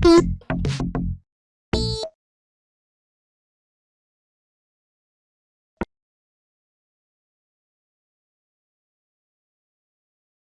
Beep.